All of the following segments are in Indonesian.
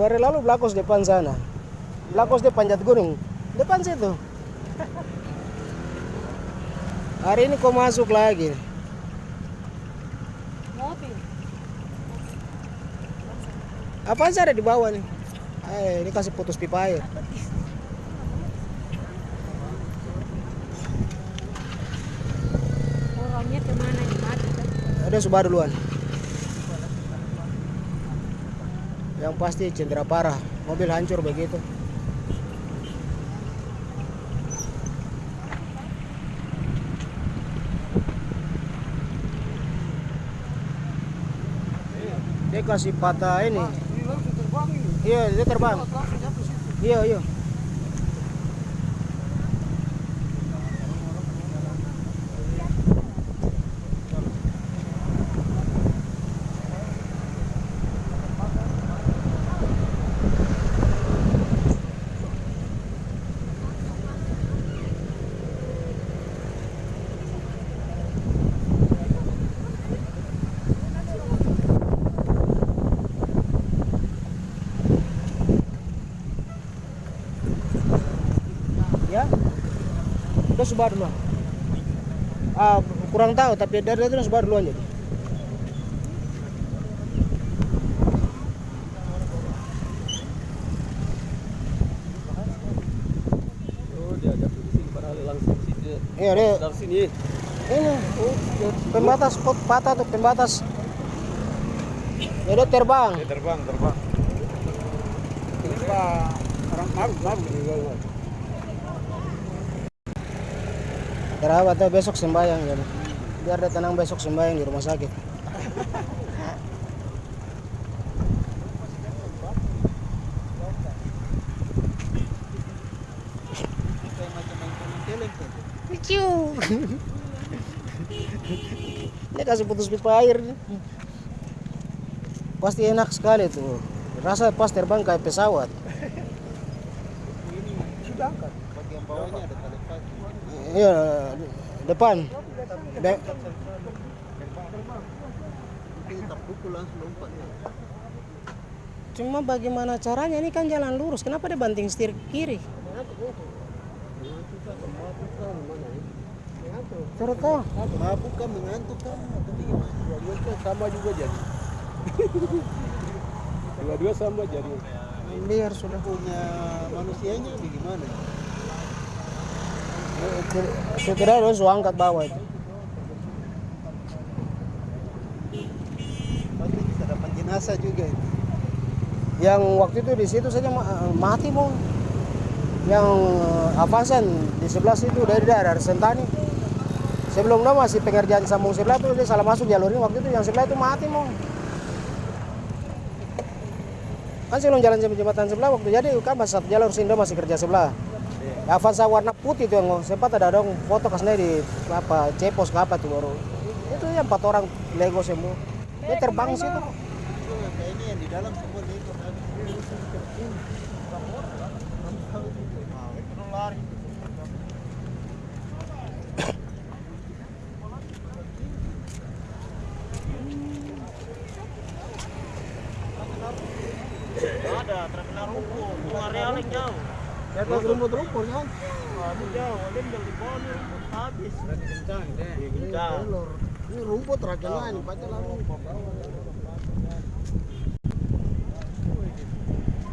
dua hari lalu Blakos depan sana. Blakos dia panjat gunung. Depan situ. Hari ini kok masuk lagi. Mobil. apa sih ada di bawah nih? Eh ini kasih putus pipa air. Orangnya ke mana nih ada Subaru duluan yang pasti cedera parah. Mobil hancur begitu. Dia kasih patah ini. Iya dia terbang. Iya iya ya Subaru duluan ah kurang tahu tapi dari itu Subaru duluan jadi Oh, iya dia Dari sini. ini pembatas pot patah tuh pembatas ya dia terbang Dia terbang, terbang. Terbang. Orang juga. Terawat tuh besok sembahyang jadi biar dia tenang besok sembahyang di rumah sakit Ciu. Dia kasih putus pipa air. Pasti enak sekali tuh. Rasa pas terbang kayak pesawat. Sudah kan? Bagian bawahnya ada tali pagi. Iya, depan. De- Kita pukul langsung lompat. Cuma bagaimana caranya ini kan jalan lurus. Kenapa dia banting setir kiri? Cerita. Mabuk kan mengantuk kan. Dua-dua sama juga jadi. Dua-dua sama jadi. Biar sudah. Punya manusianya bagaimana? Sekira dia suruh angkat bawah itu. Dapat jenazah juga itu. Yang waktu itu di situ saja ma- mati mau. Yang Avansan di sebelah situ dari daerah Sentani. Sebelum itu masih pengerjaan sambung sebelah tuh dia salah masuk jalur ini waktu itu yang sebelah itu mati mau. Kan sebelum jalan jembatan sebelah waktu jadi kan masih satu jalur Sindo masih kerja sebelah. Avanza warna putih tuh yang sempat ada dong foto kasnya di apa cepos ke apa tuh baru. Itu yang empat orang Lego semua. Dia terbang situ. Itu kayak ini yang di dalam semua habis. lari. Ada, terkena rumput. Keluar realing jauh. Di atas rumput-rumput kan. Aduh jauh, dia tinggal di bawah rumput habis. Kencang deh. Kencang. Ini rumput terakhir lain, baca lalu.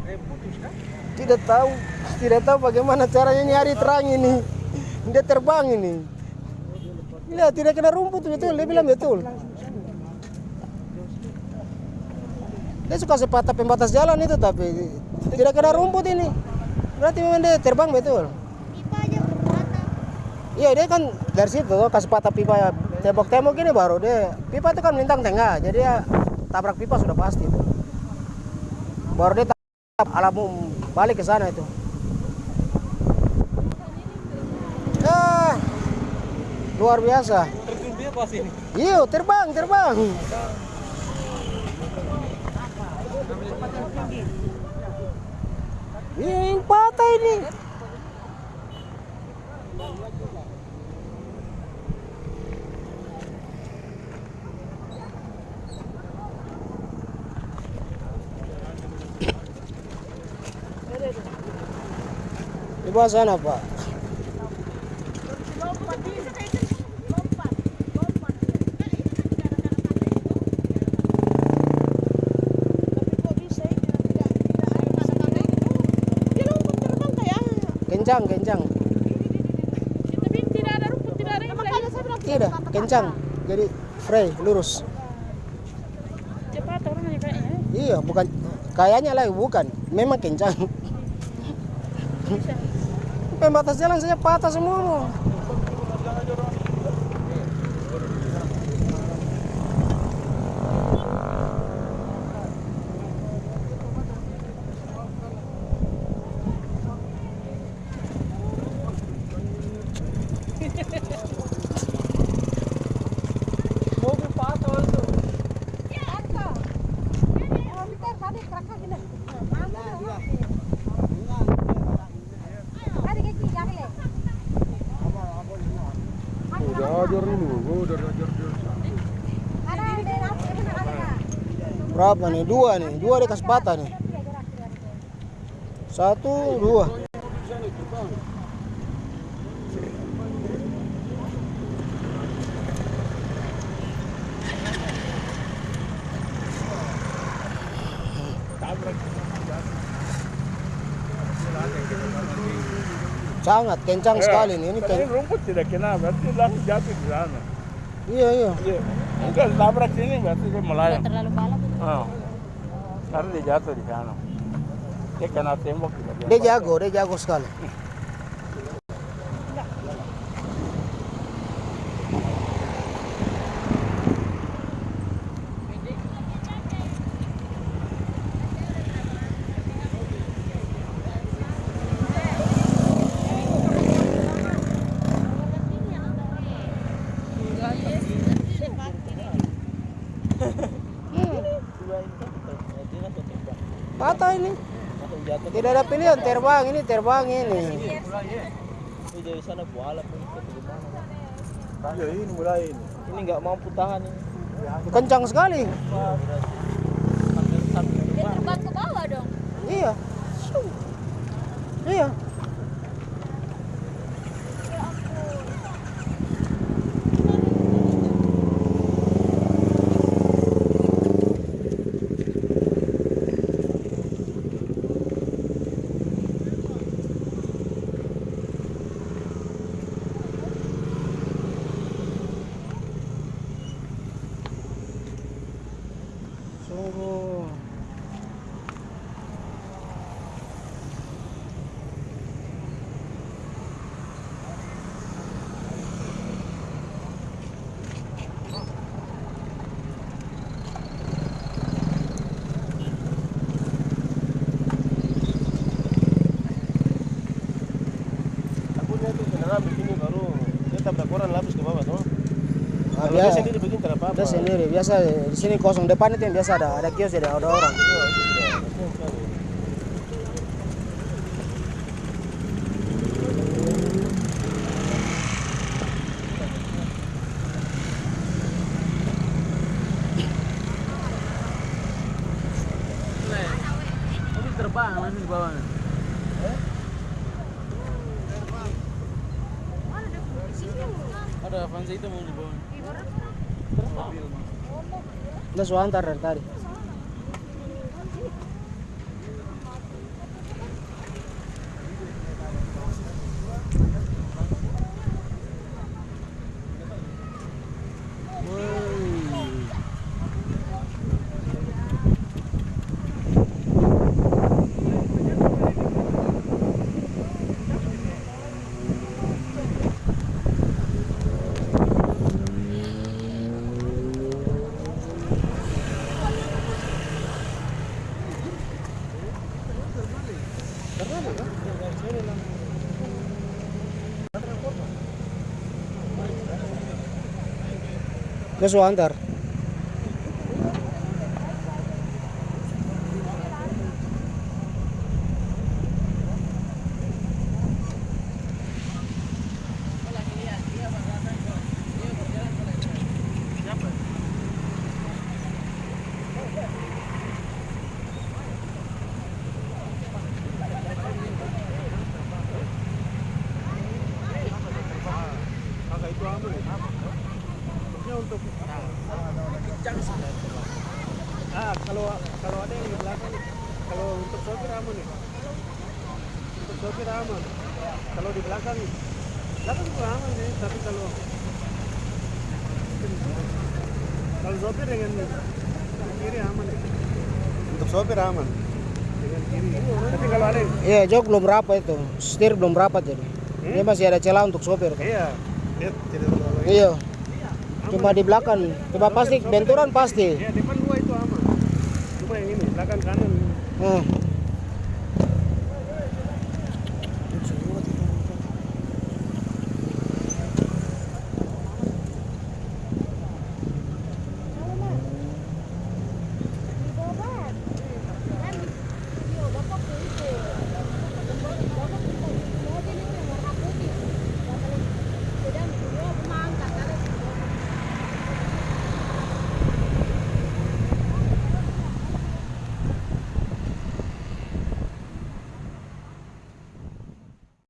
Eh, putus kan? Tidak tahu, tidak tahu bagaimana caranya nyari terang ini. Dia terbang ini. Lihat tidak kena rumput betul, dia bilang betul. Dia suka sepatah pembatas jalan itu tapi tidak kena rumput ini. Berarti memang dia terbang betul. Pipa aja bermata. Iya dia kan dari situ kasih patah pipa tembok-tembok ini baru dia pipa itu kan melintang tengah jadi ya tabrak pipa sudah pasti itu. Baru dia tab alamu balik ke sana itu. Ah, luar biasa. Terjun dia pas ini. Iya terbang terbang. Ini Yang patah ini. Di bawah sana, Pak. Kencang kencang. Tapi tidak ada rumput, tidak ada yang makanya saya bilang tidak kencang. jadi free lurus. Cepat orangnya kayaknya. iya bukan. Kayaknya lah bukan. Memang kencang. Pembatas jalan saja patah semua Mobil patah itu. Udah ajar ini, gua udah ajar dia. Berapa nih? Dua nih. Dua dikasih patah nih. Satu dua. Sangat kencang sekali nih ini ini rumput tidak kena, berarti langsung jatuh di sana. iya iya. Iya. Enggak tabrak sini berarti dia melayang. Terlalu balap itu. Ah. Karena dia jatuh di sana. Dia kena tembok juga. dia jago dia patah ini tidak ada pilihan terbang ini terbang ini dari sana buala? Iya, ini mulai ini. Ini nggak mampu tahan ini. kencang sekali Dia terbang ke bawah dong. iya iya sungguh Aku lihat itu kendaraan begini baru dia tabrak orang lapis ke bawah tuh. Ah, Kalau dia biasa sendiri begini tidak apa-apa. Dia sendiri biasa di sini kosong depan itu yang biasa ada ada kios ada ada orang terbang langsung di bawah. Ada Avanza itu mau di bawah. Sudah antar ah kalau kalau ada yang di belakang kalau untuk sopir aman ya untuk sopir aman kalau di belakang belakang juga aman ya tapi kalau kalau sopir dengan kiri aman ya untuk sopir aman dengan kiri tapi kalau ada yang Iya, jok belum rapat itu. Setir belum rapat jadi. Dia masih ada celah untuk sopir. iya dia tidak terlalu Iya. Cuma di belakang. Coba pasti benturan pasti. ya depan dua itu aman cuma yang ini belakang kanan Hmm.